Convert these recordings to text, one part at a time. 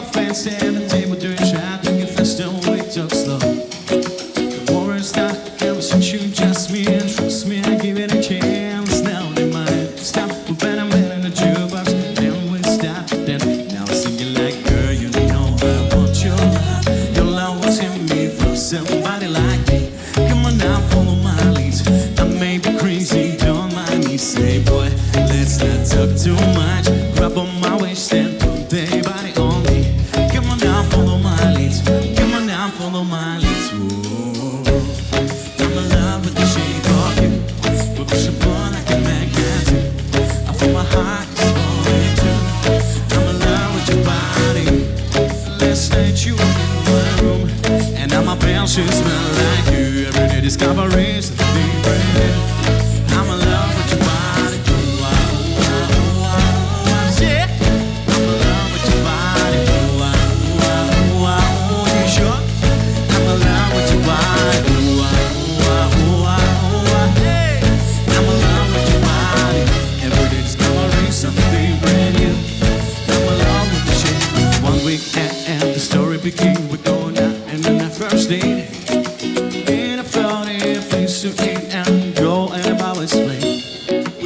my friends at the table doing shot Drinking fast, don't wake up slow. The war is not, ever since you just me smell, she smell like you. Every day discoveries that they I'm in love with your body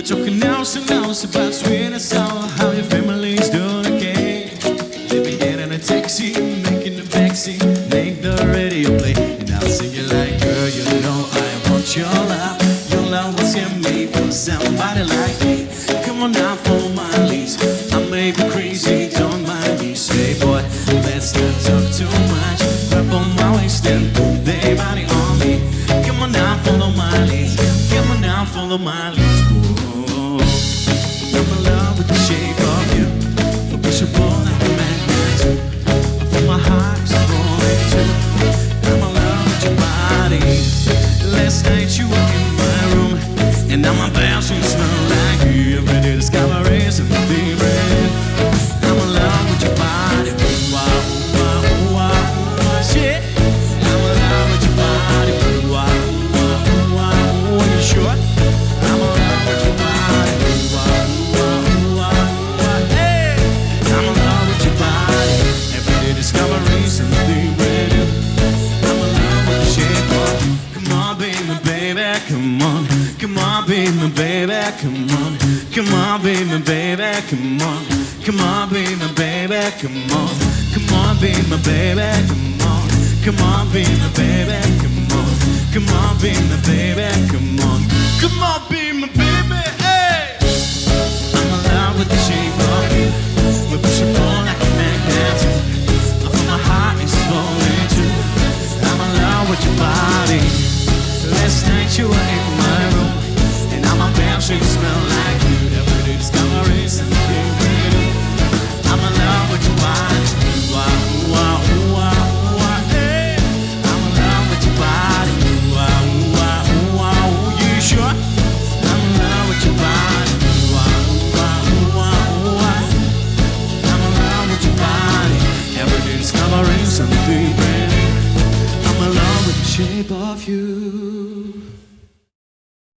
talking hours and hours about sweet and sour. How your family's doing okay? Let me get in a taxi, making the backseat Make the radio play. And I'll sing it like Girl, you know I want your love. Your love was here made for somebody like me. Come on now for my lease I may be crazy, don't mind me. Say boy, let's not talk too much. Grab on my waist and put their body on me. Come on now, follow my lead Come on now, follow my lead baby, baby, come on. Come on, baby, baby, come on. Come on, baby, baby, come on. Come on, baby, baby, come on. Come on, baby, baby, come on. Come on, baby, baby, come on. Come on, baby. discovering something. I'm in love with the shape of you.